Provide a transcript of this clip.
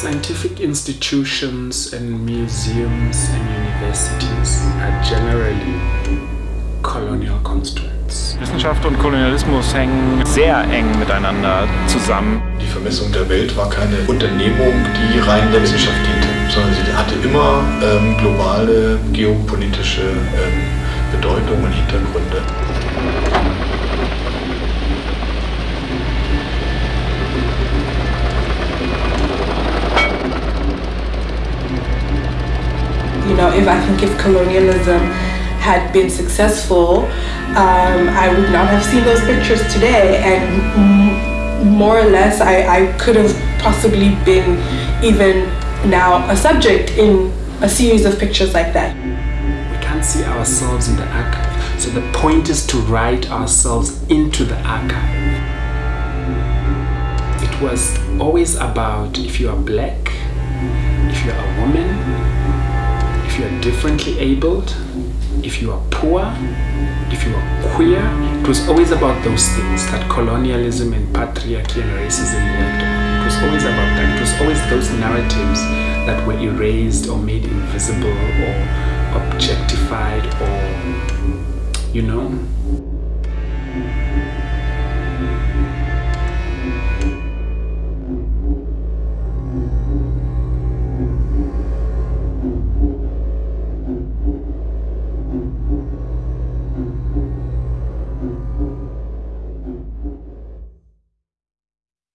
Scientific institutions and museums and universities are generally colonial constructs. Wissenschaft und Kolonialismus hängen sehr eng miteinander zusammen. Die Vermessung der Welt war keine Unternehmung, die rein der Wissenschaft diente, sondern sie hatte immer ähm, globale geopolitische ähm, Bedeutung und Hintergründe. You know, if I think if colonialism had been successful, um, I would not have seen those pictures today. And more or less, I, I could have possibly been even now a subject in a series of pictures like that. We can't see ourselves in the archive. So the point is to write ourselves into the archive. It was always about if you are black, if you are a woman, you are differently abled, if you are poor, if you are queer. It was always about those things that colonialism and patriarchy and racism worked on. It was always about that. It was always those narratives that were erased or made invisible or objectified or, you know,